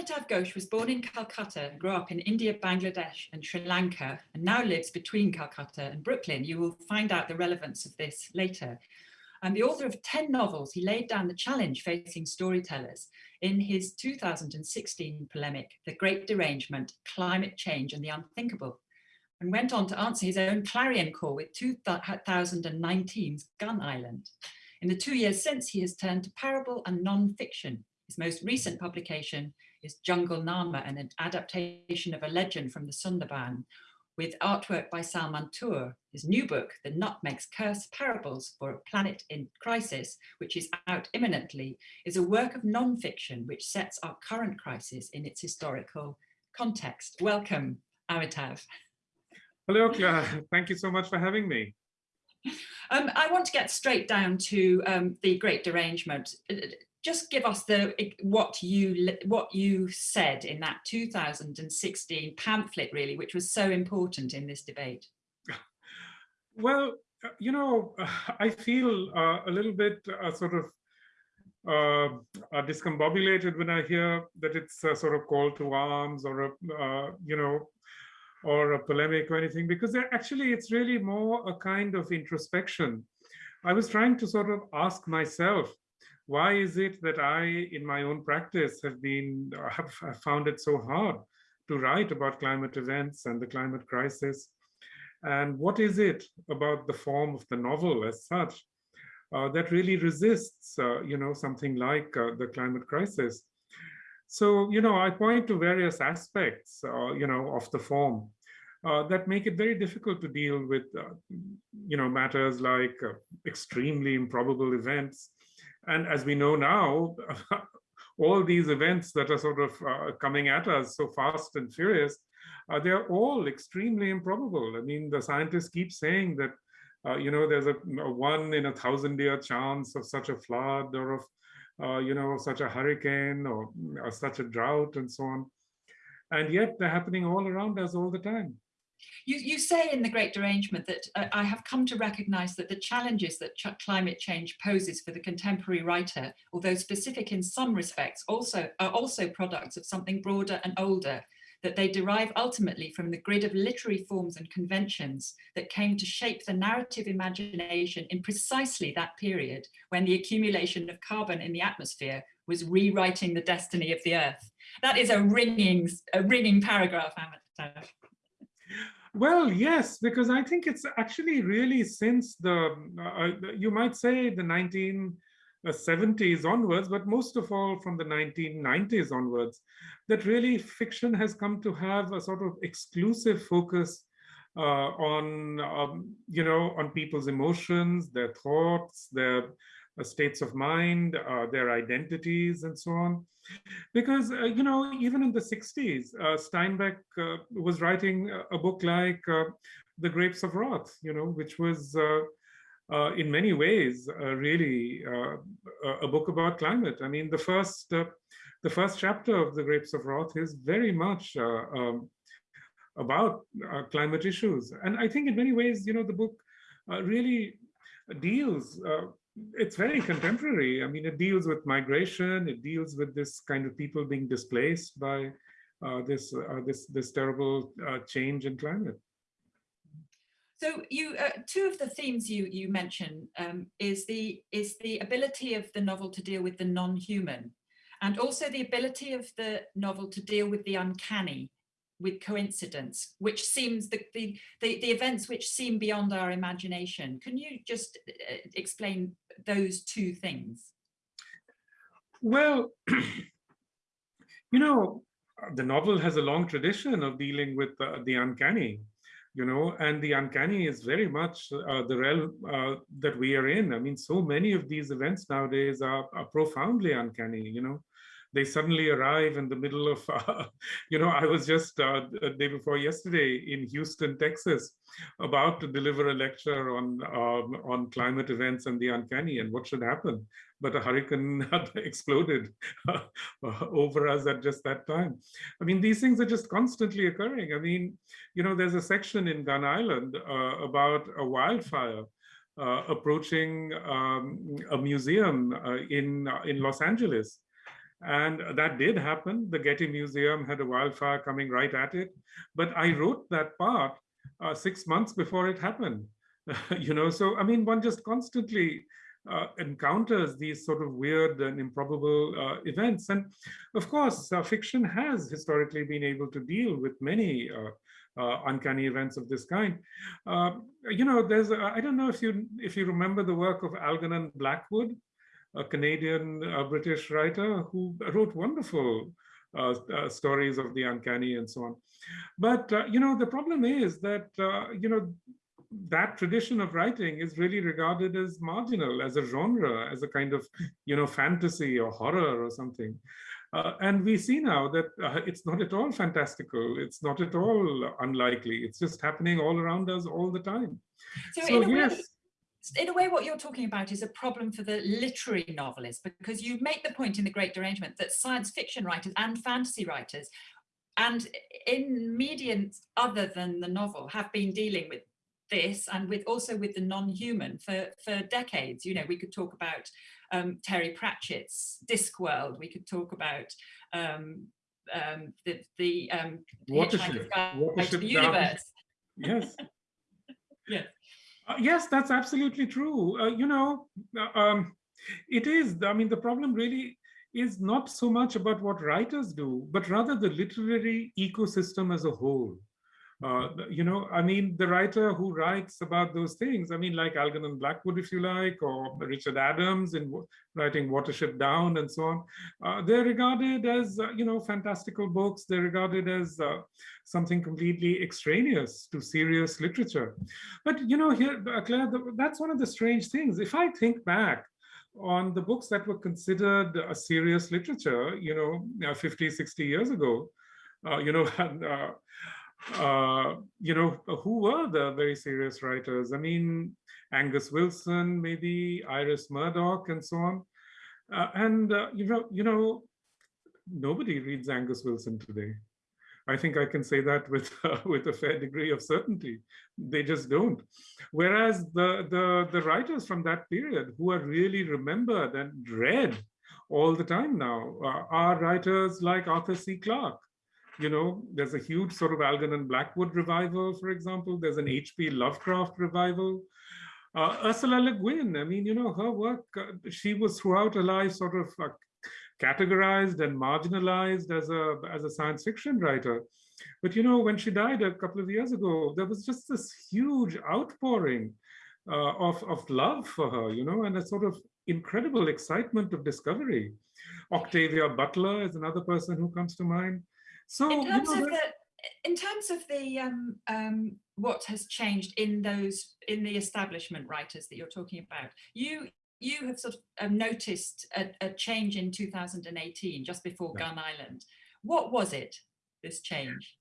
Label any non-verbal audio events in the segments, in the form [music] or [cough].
Amitav Ghosh was born in Calcutta and grew up in India, Bangladesh and Sri Lanka and now lives between Calcutta and Brooklyn. You will find out the relevance of this later. And the author of 10 novels, he laid down the challenge facing storytellers in his 2016 polemic, The Great Derangement, Climate Change and the Unthinkable, and went on to answer his own clarion call with 2019's Gun Island. In the two years since, he has turned to parable and non-fiction. His most recent publication is Jungle Nama, and an adaptation of a legend from the Sundarban, with artwork by Salman Toor. His new book, The Nutmeg's Curse, Parables for a Planet in Crisis, which is out imminently, is a work of non-fiction which sets our current crisis in its historical context. Welcome, Amitav. Hello, Claire. Thank you so much for having me. Um, I want to get straight down to um, the Great Derangement just give us the what you what you said in that 2016 pamphlet really which was so important in this debate. [laughs] Well uh, you know [laughs] i feel uh, a little bit uh, sort of uh, uh, discombobulated when i hear that it's a sort of call to arms or a uh, you know or a polemic or anything because actually it's really more a kind of introspection. I was trying to sort of ask myself why is it that I, in my own practice, have been [laughs] have, found it so hard to write about climate events and the climate crisis? And what is it about the form of the novel as such uh, that really resists, uh, you know, something like uh, the climate crisis? So, you know, I point to various aspects, uh, you know, of the form uh, that make it very difficult to deal with, uh, you know, matters like extremely improbable events and as we know now, [laughs] all these events that are sort of uh, coming at us so fast and furious, uh, they're all extremely improbable. I mean, the scientists keep saying that, uh, you know, there's a, a, one in a thousand year chance of such a flood or of, uh, you know, such a hurricane or, or such a drought and so on. And yet they're happening all around us all the time. You, you say in The Great Derangement that uh, I have come to recognize that the challenges that ch climate change poses for the contemporary writer, although specific in some respects, also are also products of something broader and older, that they derive ultimately from the grid of literary forms and conventions that came to shape the narrative imagination in precisely that period when the accumulation of carbon in the atmosphere was rewriting the destiny of the earth. That is a ringing, a ringing paragraph, Amitav. Well, yes, because I think it's actually really since the, uh, you might say the 1970s onwards, but most of all from the 1990s onwards, that really fiction has come to have a sort of exclusive focus uh, on, um, you know, on people's emotions, their thoughts, their uh, states of mind, uh, their identities, and so on. Because, uh, you know, even in the 60s, Steinbeck was writing a book like The Grapes of Wrath, you know, which was uh, in many ways, uh, really uh, a book about climate. I mean, the first the first chapter of the Grapes of Wrath is very much um, about climate issues, and I think in many ways, you know, the book really deals it's very contemporary. I mean, it deals with migration. It deals with this kind of people being displaced by uh, this uh, this this terrible uh, change in climate. So you, uh, two of the themes you you mention um, is the is the ability of the novel to deal with the non-human, and also the ability of the novel to deal with the uncanny with coincidence, which seems the, the, the, the, events which seem beyond our imagination. Can you just uh, explain those two things? Well, [clears throat] you know, the novel has a long tradition of dealing with uh, the uncanny, you know, and the uncanny is very much uh, the realm uh, that we are in. I mean, so many of these events nowadays are, are profoundly uncanny, you know they suddenly arrive in the middle of, [laughs] uh, you know, I was just uh, a day before yesterday in Houston, Texas, about to deliver a lecture on um, on climate events and the uncanny and what should happen. But a hurricane [laughs] exploded [laughs] uh, over us at just that time. I mean, these things are just constantly occurring. I mean, you know, there's a section in Gun Island uh, about a wildfire uh, approaching um, a museum uh, in uh, in Los Angeles, And that did happen. The Getty Museum had a wildfire coming right at it. But I wrote that part uh, six months before it happened. [laughs] you know, so I mean, one just constantly uh, encounters these sort of weird and improbable uh, events. And of course, uh, fiction has historically been able to deal with many uh, uh, uncanny events of this kind. Uh, you know, there's, I don't know if you if you remember the work of Algernon Blackwood, a Canadian British writer who wrote wonderful uh, uh, stories of the uncanny and so on. But, uh, you know, the problem is that, you know, that tradition of writing is really regarded as marginal, as a genre, as a kind of, you know, fantasy or horror or something. Uh, and we see now that uh, it's not at all fantastical. It's not at all unlikely. It's just happening all around us all the time. So, so yes. Way, in a way, what you're talking about is a problem for the literary novelist, because you make the point in The Great Derangement that science fiction writers and fantasy writers, and in mediums other than the novel, have been dealing with this and with also with the non-human for, for decades. You know, we could talk about um, Terry Pratchett's Discworld, we could talk about um, um, the, the um, Watership, Watership the universe. Yes. [laughs] yes. Uh, yes, that's absolutely true. Uh, you know, uh, um, it is. I mean, the problem really is not so much about what writers do, but rather the literary ecosystem as a whole. Uh, you know, I mean, the writer who writes about those things, I mean, like Algernon Blackwood, if you like, or Richard Adams in writing Watership Down and so on, uh, they're regarded as, uh, you know, fantastical books. They're regarded as uh, something completely extraneous to serious literature. But, you know, here, uh, Claire, that's one of the strange things. If I think back on the books that were considered a serious literature, you know, 50, 60 years ago, you know, [laughs] uh, you know, who were the very serious writers? I mean, Angus Wilson, maybe Iris Murdoch, and so on. Uh, and uh, you know, you know, nobody reads Angus Wilson today. I think I can say that [laughs] with with a fair degree of certainty. They just don't. Whereas the the the writers from that period who are really remembered and read all the time now uh, are writers like Arthur C. Clarke, you know, there's a huge sort of Algernon Blackwood revival, for example. There's an H.P. Lovecraft revival. Uh, Ursula Le Guin, I mean, you know, her work, uh, she was throughout her life sort of uh, categorized and marginalized as a, as a science fiction writer. But, you know, when she died a couple of years ago, there was just this huge outpouring uh, of, of love for her, you know, and a sort of incredible excitement of discovery. Octavia Butler is another person who comes to mind. So in terms you know, of the in terms of the um, um, what has changed in those in the establishment writers that you're talking about, you you have sort of um, noticed a, a, change in 2018, just before yeah. Gun Island. What was it? This change?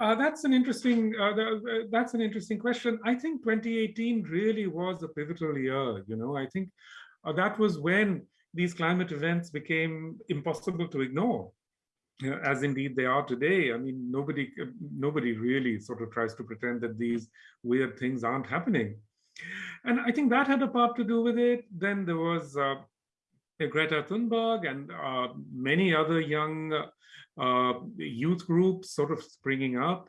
Uh, that's an interesting. Uh, the, uh, that's an interesting question. I think 2018 really was a pivotal year. You know, I think uh, that was when these climate events became impossible to ignore as indeed they are today. I mean, nobody, nobody really sort of tries to pretend that these weird things aren't happening. And I think that had a part to do with it. Then there was uh, Greta Thunberg and uh, many other young uh, youth groups sort of springing up.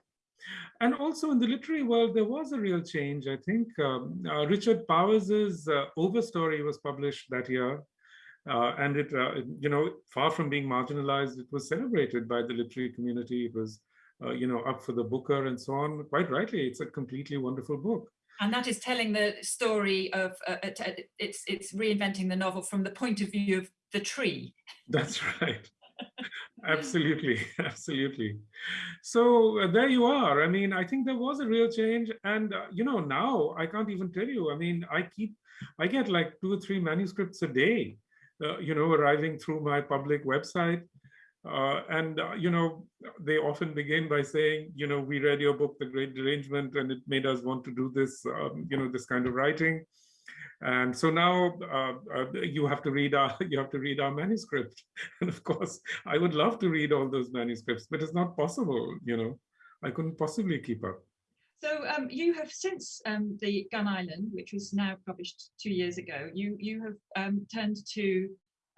And also in the literary world, there was a real change. I think um, uh, Richard Powers's uh, Overstory was published that year. Uh, and it, uh, you know, far from being marginalized, it was celebrated by the literary community. It was, uh, you know, up for the Booker and so on. Quite rightly, it's a completely wonderful book. And that is telling the story of, uh, it's, it's reinventing the novel from the point of view of the tree. [laughs] That's right. [laughs] absolutely [laughs] absolutely so uh, there you are i mean i think there was a real change and uh, you know now i can't even tell you i mean i keep i get like two or three manuscripts a day uh, you know, arriving through my public website. Uh, and, uh, you know, they often begin by saying, you know, we read your book, The Great Derangement, and it made us want to do this, um, you know, this kind of writing. And so now uh, uh, you have to read our [laughs] you have to read our manuscript. [laughs] And of course, I would love to read all those manuscripts, but it's not possible. You know, I couldn't possibly keep up. So um, you have since um, the Gun Island, which was now published two years ago, you you have um, turned to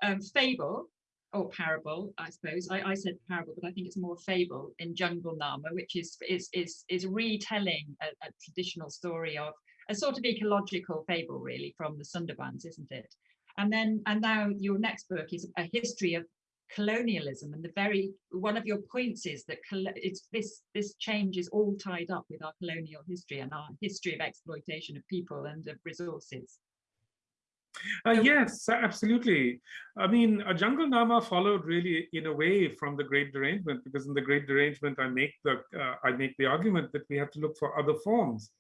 um, Fable, or parable, I suppose. I, I said parable, but I think it's more fable in Jungle Nama, which is is is is retelling a, a traditional story of a sort of ecological fable, really, from the Sundarbans, isn't it? And then and now your next book is a history of colonialism and the very one of your points is that it's this this change is all tied up with our colonial history and our history of exploitation of people and of resources uh, yes, absolutely. I mean, a Jungle Nama followed really in a way from the Great Derangement, because in the Great Derangement, I make the uh, I make the argument that we have to look for other forms,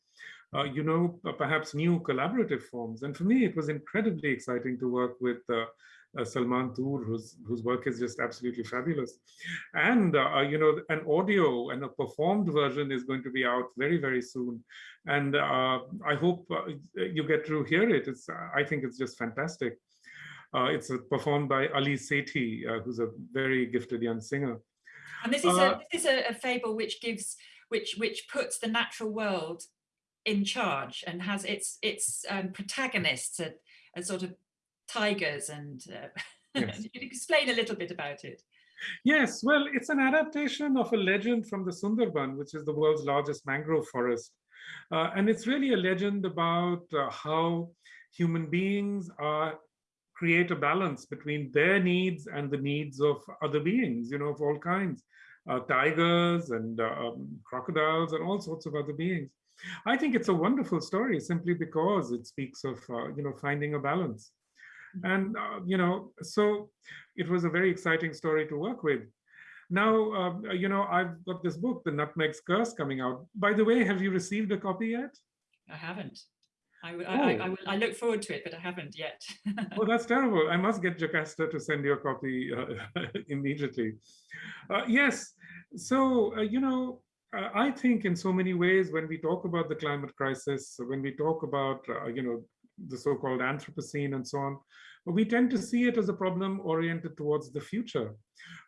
uh, you know, perhaps new collaborative forms. And for me, it was incredibly exciting to work with uh, uh, Salman Toor, whose whose work is just absolutely fabulous. And uh, uh, you know, an audio and a performed version is going to be out very very soon, and uh, I hope uh, you get to hear it. It's I think it's just fantastic. Uh, it's performed by Ali Sethi, who's a very gifted young singer. And this is a this is a, a fable which gives which which puts the natural world in charge and has its its um, protagonists a, a sort of tigers and uh, [laughs] yes. you could explain a little bit about it. Yes, well, it's an adaptation of a legend from the Sundarban, which is the world's largest mangrove forest. Uh, and it's really a legend about uh, how human beings are create a balance between their needs and the needs of other beings, you know, of all kinds, uh, tigers and uh, um, crocodiles and all sorts of other beings. I think it's a wonderful story simply because it speaks of, uh, you know, finding a balance. And, uh, you know, so it was a very exciting story to work with. Now, uh, you know, I've got this book, The Nutmeg's Curse, coming out. By the way, have you received a copy yet? I haven't. I, oh. I, I, I, look forward to it, but I haven't yet. oh, that's [laughs] terrible. I must get Jocasta to send you a copy uh, [laughs] immediately. Uh, yes, so, uh, you know, I think in so many ways, when we talk about the climate crisis, when we talk about, uh, you know, the so-called Anthropocene and so on, we tend to see it as a problem oriented towards the future.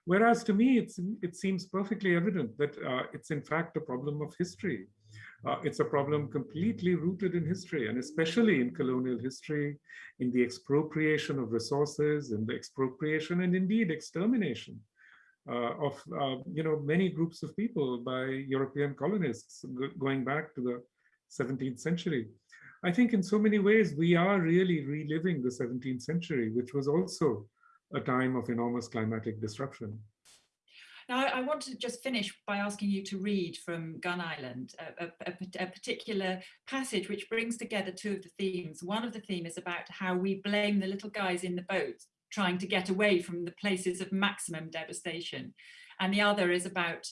Whereas to me, it seems perfectly evident that uh, it's in fact a problem of history. Uh, it's a problem completely rooted in history, and especially in colonial history, in the expropriation of resources, in the expropriation and indeed extermination of uh, you know many groups of people by European colonists going back to the 17th century. I think in so many ways, we are really reliving the 17th century, which was also a time of enormous climatic disruption. Now, I want to just finish by asking you to read from Gun Island, a, a, a, particular passage which brings together two of the themes. One of the theme is about how we blame the little guys in the boat trying to get away from the places of maximum devastation. And the other is about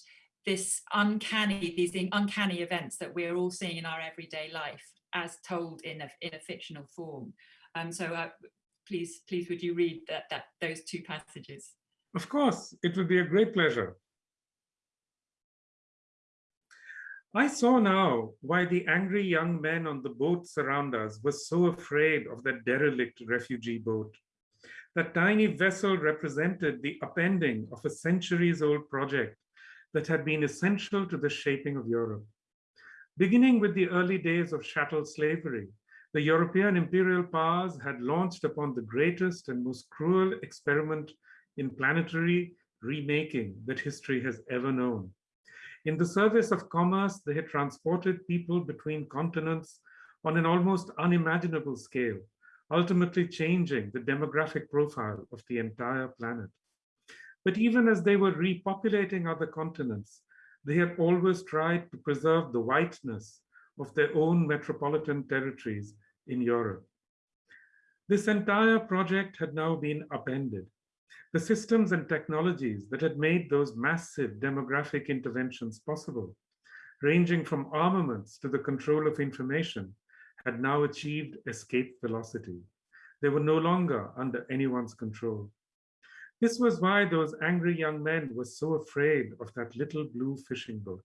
this uncanny, these uncanny events that we're all seeing in our everyday life as told in a, in a fictional form. Um, so uh, please, please would you read that, that those two passages? Of course, it would be a great pleasure. I saw now why the angry young men on the boats around us were so afraid of that derelict refugee boat. That tiny vessel represented the upending of a centuries-old project that had been essential to the shaping of Europe. Beginning with the early days of chattel slavery, the European imperial powers had launched upon the greatest and most cruel experiment in planetary remaking that history has ever known. In the service of commerce, they had transported people between continents on an almost unimaginable scale, ultimately changing the demographic profile of the entire planet. But even as they were repopulating other continents, they had always tried to preserve the whiteness of their own metropolitan territories in Europe. This entire project had now been upended. The systems and technologies that had made those massive demographic interventions possible, ranging from armaments to the control of information, had now achieved escape velocity. They were no longer under anyone's control. This was why those angry young men were so afraid of that little blue fishing boat.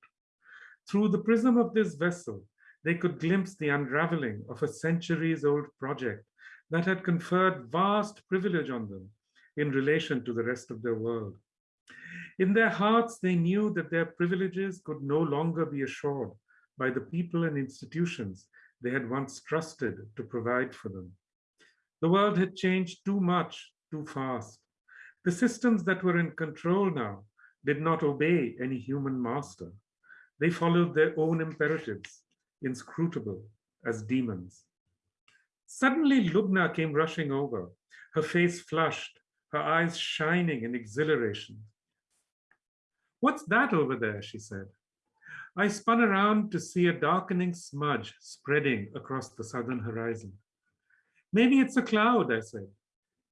Through the prism of this vessel, they could glimpse the unraveling of a centuries-old project that had conferred vast privilege on them in relation to the rest of their world. In their hearts, they knew that their privileges could no longer be assured by the people and institutions they had once trusted to provide for them. The world had changed too much, too fast. The systems that were in control now did not obey any human master. They followed their own imperatives, inscrutable as demons. Suddenly, Lubna came rushing over, her face flushed, her eyes shining in exhilaration. What's that over there, she said. I spun around to see a darkening smudge spreading across the southern horizon. Maybe it's a cloud, I said.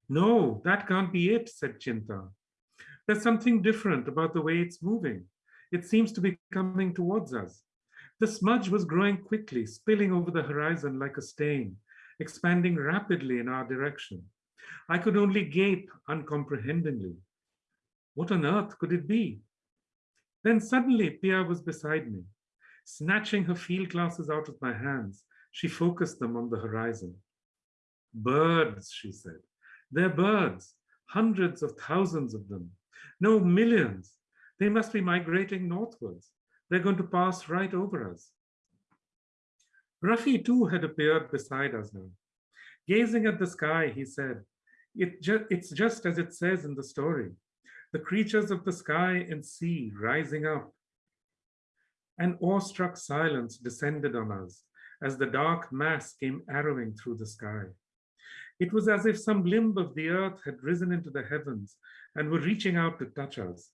No, that can't be it, said Chinta. There's something different about the way it's moving. It seems to be coming towards us. The smudge was growing quickly, spilling over the horizon like a stain, expanding rapidly in our direction. I could only gape uncomprehendingly. What on earth could it be? Then suddenly Pia was beside me. Snatching her field glasses out of my hands, she focused them on the horizon. Birds, she said. They're birds, hundreds of thousands of them. No, millions. They must be migrating northwards. They're going to pass right over us. Rafi too had appeared beside us now. Gazing at the sky, he said, it ju it's just as it says in the story the creatures of the sky and sea rising up. An awestruck silence descended on us as the dark mass came arrowing through the sky. It was as if some limb of the earth had risen into the heavens and were reaching out to touch us.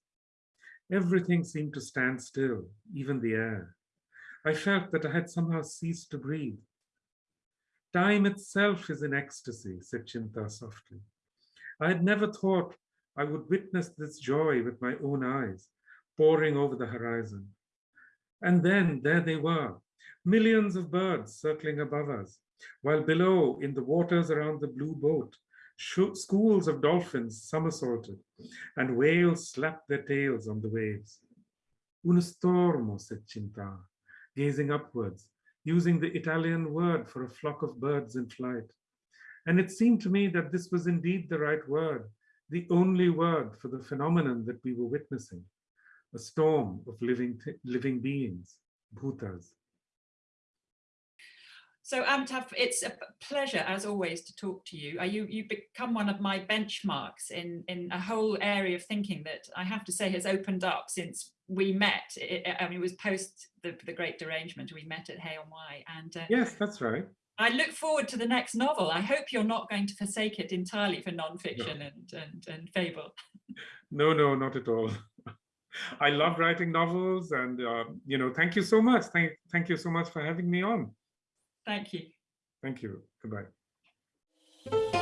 Everything seemed to stand still, even the air. I felt that I had somehow ceased to breathe. Time itself is in ecstasy, said Chinta softly. I had never thought I would witness this joy with my own eyes, pouring over the horizon. And then there they were, millions of birds circling above us, while below, in the waters around the blue boat, schools of dolphins somersaulted, and whales slapped their tails on the waves. Un stormo, said Chinta, gazing upwards, using the Italian word for a flock of birds in flight. And it seemed to me that this was indeed the right word, the only word for the phenomenon that we were witnessing, a storm of living, living beings, bhutas. So Amitav, it's a pleasure as always to talk to you. You you become one of my benchmarks in in a whole area of thinking that I have to say has opened up since we met. It, I mean, it was post the the Great Derangement. We met at Hay on Wye, and uh, yes, that's right. I look forward to the next novel. I hope you're not going to forsake it entirely for nonfiction no. and, and, and fable. No, no, not at all. [laughs] I love writing novels and, uh, you know, thank you so much. Thank, thank you so much for having me on. Thank you. Thank you. Goodbye.